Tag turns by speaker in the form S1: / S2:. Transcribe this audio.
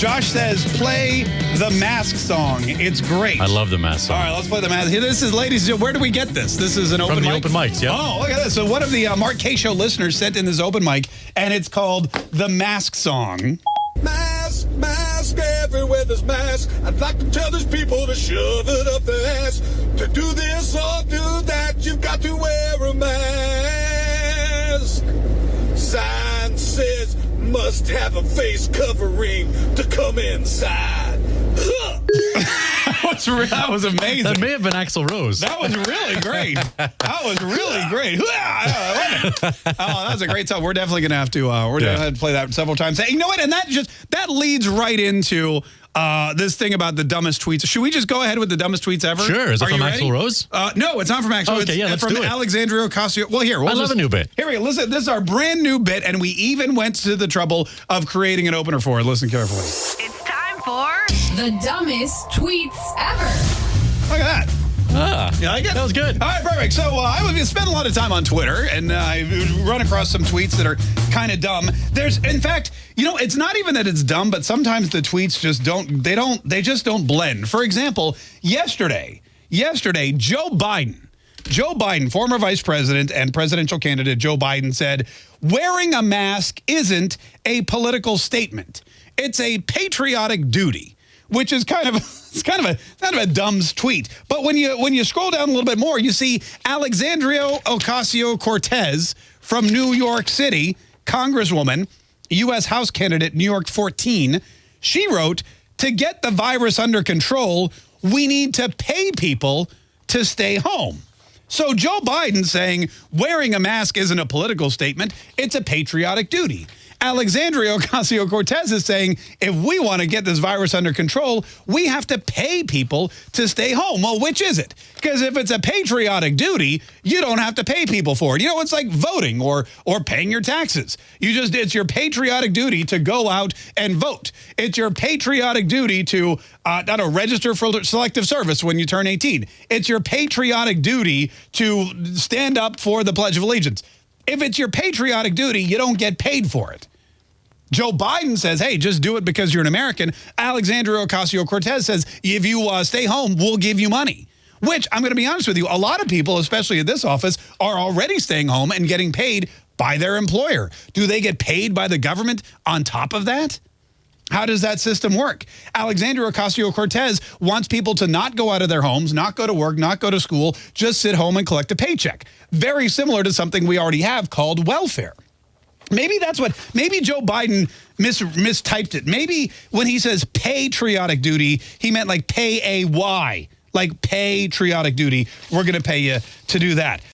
S1: Josh says, play the mask song. It's great.
S2: I love the mask song.
S1: All right, let's play the mask. Here, this is, ladies, and gentlemen, where do we get this? This is an open
S2: From the
S1: mic?
S2: open mics, yeah.
S1: Oh, look at this. So one of the uh, Mark Kaye Show listeners sent in this open mic, and it's called the mask song.
S3: Mask, mask, everywhere there's mask. I'd like to tell these people to shove it up their ass. To do this or do must have a face covering to come inside. Huh.
S1: That was, re- that was amazing.
S2: That may have been Axl Rose.
S1: That was really great. That was really great. I love it. Oh, that was a great song. We're definitely gonna have to. Uh, we're
S2: Yeah.
S1: gonna have to play that several times. Hey, you know what? And that just that leads right into uh, this thing about the dumbest tweets. Should we just go ahead with the dumbest tweets ever?
S2: Sure. Is it
S1: Are
S2: from
S1: ready?
S2: Axl Rose?
S1: Uh, no, it's not from Axl.
S2: Okay,
S1: it's
S2: yeah, let's
S1: from
S2: do it.
S1: Alexandria Ocasio. Well, here we'll
S2: I love
S1: just-
S2: a new bit.
S1: Here we go. Listen, this is our brand new bit, and we even went to the trouble of creating an opener for it. Listen carefully.
S4: It's time for
S5: The dumbest tweets ever.
S1: Look at that.
S2: Ah,
S1: You like it?
S2: That was good.
S1: All right, perfect. So uh, I would spend a lot of time on Twitter, and uh, I run across some tweets that are kind of dumb. There's, in fact, you know, it's not even that it's dumb, but sometimes the tweets just don't. They don't. They just don't blend. For example, yesterday, yesterday, Joe Biden. Joe Biden, former vice president and presidential candidate Joe Biden said, wearing a mask isn't a political statement. It's a patriotic duty which is kind of it's kind of a kind of a dumb tweet. But when you when you scroll down a little bit more, you see Alexandria Ocasio Cortez from New York City, Congresswoman, U.S. House candidate, New York 14. She wrote, "To get the virus under control, we need to pay people to stay home." So Joe Biden saying wearing a mask isn't a political statement, it's a patriotic duty. Alexandria Ocasio Cortez is saying if we want to get this virus under control, we have to pay people to stay home. Well, which is it? Because if it's a patriotic duty, you don't have to pay people for it. You know, it's like voting or or paying your taxes. You just it's your patriotic duty to go out and vote. It's your patriotic duty to uh, don't know, register for selective service when you turn 18. It's your patriotic duty to stand up for the Pledge of Allegiance. If it's your patriotic duty, you don't get paid for it. Joe Biden says, hey, just do it because you're an American. Alexandria Ocasio Cortez says, if you uh, stay home, we'll give you money. Which I'm going to be honest with you, a lot of people, especially at this office, are already staying home and getting paid by their employer. Do they get paid by the government on top of that? How does that system work? Alexandria Ocasio Cortez wants people to not go out of their homes, not go to work, not go to school, just sit home and collect a paycheck. Very similar to something we already have called welfare. Maybe that's what, maybe Joe Biden mis, mistyped it. Maybe when he says patriotic duty, he meant like pay a Y, like patriotic duty. We're going to pay you to do that.